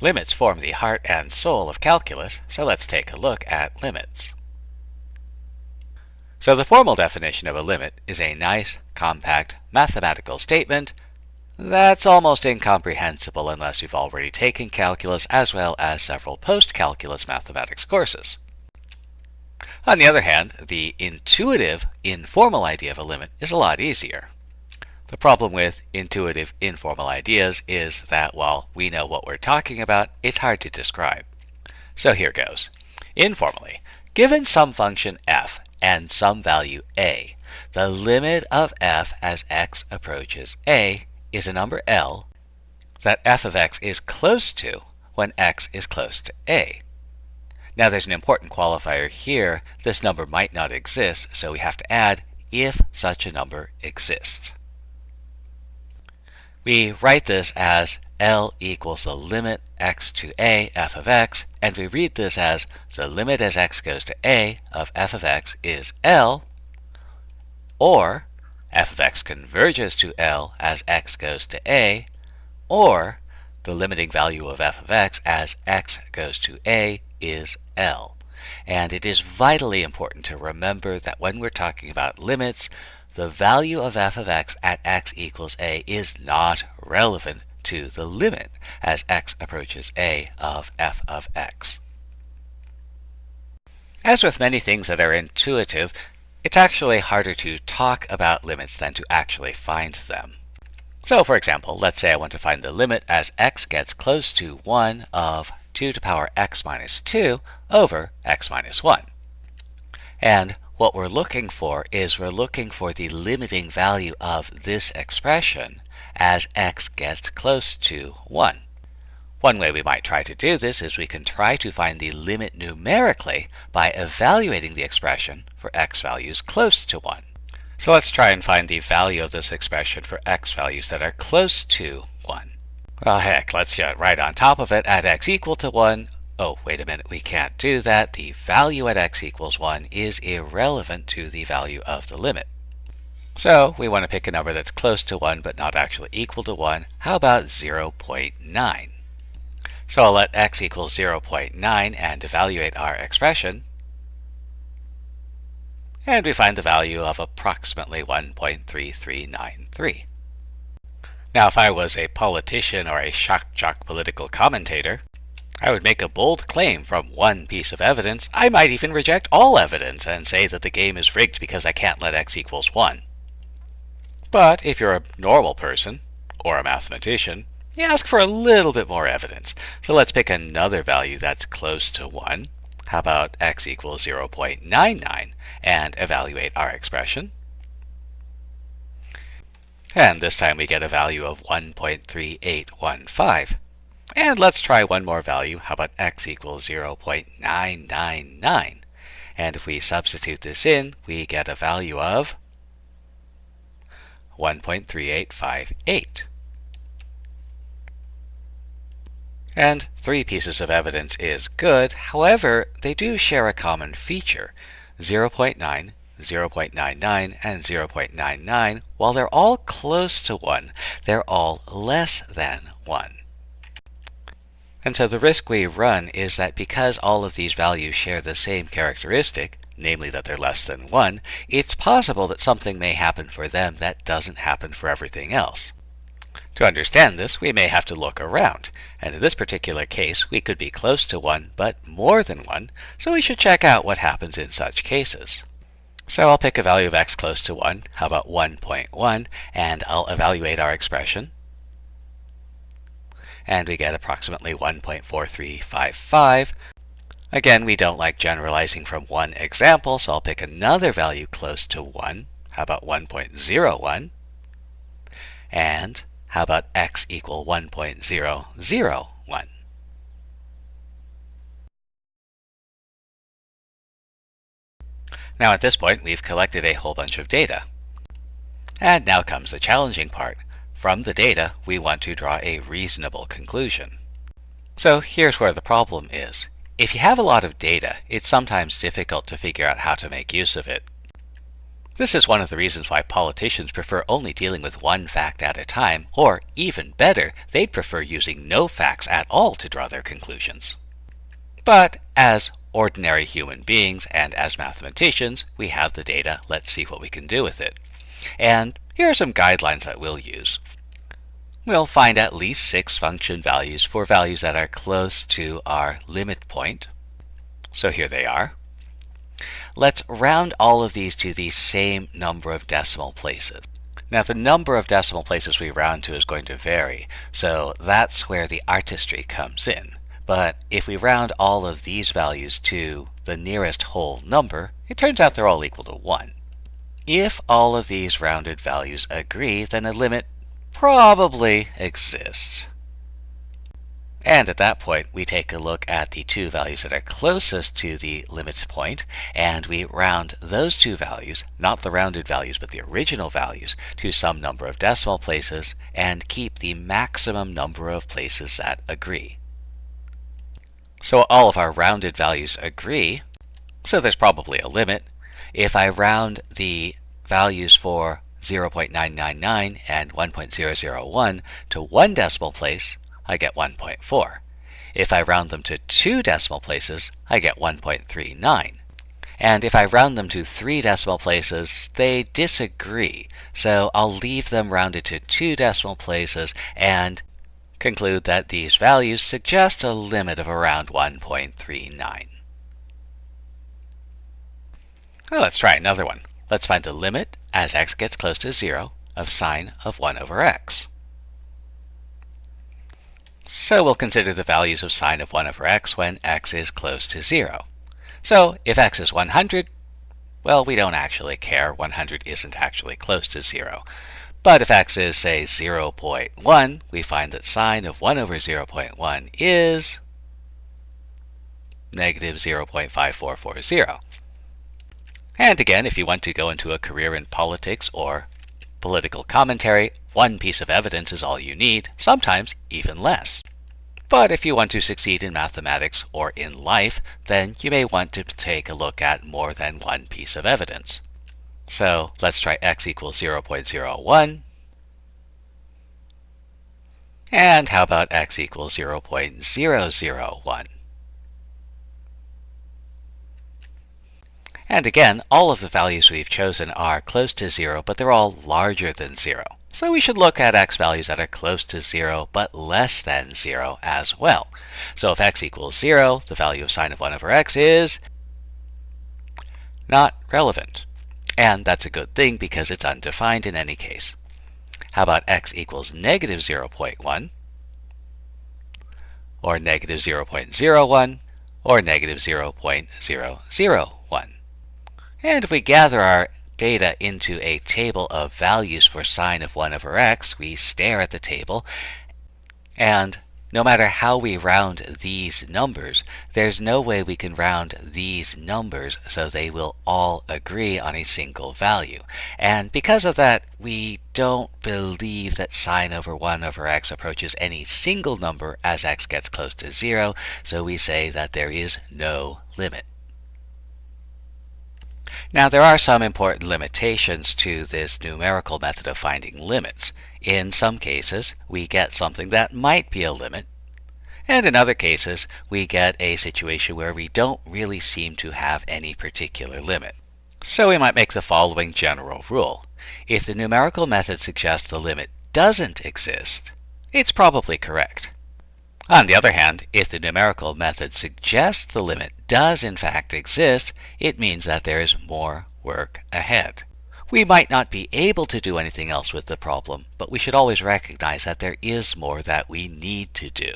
Limits form the heart and soul of calculus, so let's take a look at limits. So the formal definition of a limit is a nice, compact, mathematical statement that's almost incomprehensible unless you've already taken calculus as well as several post-calculus mathematics courses. On the other hand, the intuitive, informal idea of a limit is a lot easier. The problem with intuitive, informal ideas is that while we know what we're talking about, it's hard to describe. So here goes. Informally, given some function f and some value a, the limit of f as x approaches a is a number L that f of x is close to when x is close to a. Now there's an important qualifier here. This number might not exist, so we have to add if such a number exists. We write this as L equals the limit x to a f of x, and we read this as the limit as x goes to a of f of x is L, or f of x converges to L as x goes to a, or the limiting value of f of x as x goes to a is L. And it is vitally important to remember that when we're talking about limits, the value of f of x at x equals a is not relevant to the limit as x approaches a of f of x. As with many things that are intuitive, it's actually harder to talk about limits than to actually find them. So for example, let's say I want to find the limit as x gets close to 1 of 2 to the power x minus 2 over x minus 1. And what we're looking for is we're looking for the limiting value of this expression as x gets close to 1. One way we might try to do this is we can try to find the limit numerically by evaluating the expression for x values close to 1. So let's try and find the value of this expression for x values that are close to 1. Well, heck, let's get right on top of it at x equal to 1. Oh, wait a minute, we can't do that. The value at x equals 1 is irrelevant to the value of the limit. So we want to pick a number that's close to 1 but not actually equal to 1. How about 0.9? So I'll let x equal 0.9 and evaluate our expression. And we find the value of approximately 1.3393. Now, if I was a politician or a shock jock political commentator, I would make a bold claim from one piece of evidence. I might even reject all evidence and say that the game is rigged because I can't let x equals 1. But if you're a normal person, or a mathematician, you ask for a little bit more evidence. So let's pick another value that's close to 1. How about x equals 0.99 and evaluate our expression? And this time we get a value of 1.3815. And let's try one more value. How about x equals 0.999? And if we substitute this in, we get a value of 1.3858. And three pieces of evidence is good. However, they do share a common feature. 0.9 0.99, and 0.99, while they're all close to 1, they're all less than 1. And so the risk we run is that because all of these values share the same characteristic, namely that they're less than 1, it's possible that something may happen for them that doesn't happen for everything else. To understand this, we may have to look around, and in this particular case, we could be close to 1, but more than 1, so we should check out what happens in such cases. So I'll pick a value of x close to 1. How about 1.1? And I'll evaluate our expression. And we get approximately 1.4355. Again, we don't like generalizing from one example, so I'll pick another value close to 1. How about 1.01? And how about x equal 1.001? Now at this point, we've collected a whole bunch of data. And now comes the challenging part. From the data, we want to draw a reasonable conclusion. So here's where the problem is. If you have a lot of data, it's sometimes difficult to figure out how to make use of it. This is one of the reasons why politicians prefer only dealing with one fact at a time, or even better, they'd prefer using no facts at all to draw their conclusions. But as ordinary human beings and as mathematicians, we have the data, let's see what we can do with it. And here are some guidelines that we'll use. We'll find at least six function values for values that are close to our limit point. So here they are. Let's round all of these to the same number of decimal places. Now the number of decimal places we round to is going to vary, so that's where the artistry comes in. But if we round all of these values to the nearest whole number, it turns out they're all equal to 1. If all of these rounded values agree, then a limit probably exists. And at that point, we take a look at the two values that are closest to the limit point, and we round those two values, not the rounded values, but the original values, to some number of decimal places, and keep the maximum number of places that agree. So all of our rounded values agree, so there's probably a limit. If I round the values for 0.999 and 1.001 to one decimal place, I get 1.4. If I round them to two decimal places, I get 1.39. And if I round them to three decimal places, they disagree. So I'll leave them rounded to two decimal places and conclude that these values suggest a limit of around 1.39. Well, let's try another one. Let's find the limit as x gets close to 0 of sine of 1 over x. So we'll consider the values of sine of 1 over x when x is close to 0. So if x is 100, well, we don't actually care. 100 isn't actually close to 0. But if x is, say, 0.1, we find that sine of 1 over 0.1 is negative 0.5440. And again, if you want to go into a career in politics or political commentary, one piece of evidence is all you need, sometimes even less. But if you want to succeed in mathematics or in life, then you may want to take a look at more than one piece of evidence. So let's try x equals 0.01. And how about x equals 0.001? And again, all of the values we've chosen are close to 0, but they're all larger than 0. So we should look at x values that are close to 0 but less than 0 as well. So if x equals 0, the value of sine of 1 over x is not relevant. And that's a good thing because it's undefined in any case. How about x equals negative 0.1, or negative 0.01, or negative 0.001? And if we gather our data into a table of values for sine of 1 over x, we stare at the table, and no matter how we round these numbers, there's no way we can round these numbers so they will all agree on a single value. And because of that, we don't believe that sine over 1 over x approaches any single number as x gets close to 0, so we say that there is no limit. Now there are some important limitations to this numerical method of finding limits. In some cases, we get something that might be a limit, and in other cases, we get a situation where we don't really seem to have any particular limit. So we might make the following general rule. If the numerical method suggests the limit doesn't exist, it's probably correct. On the other hand, if the numerical method suggests the limit does in fact exist, it means that there is more work ahead. We might not be able to do anything else with the problem, but we should always recognize that there is more that we need to do.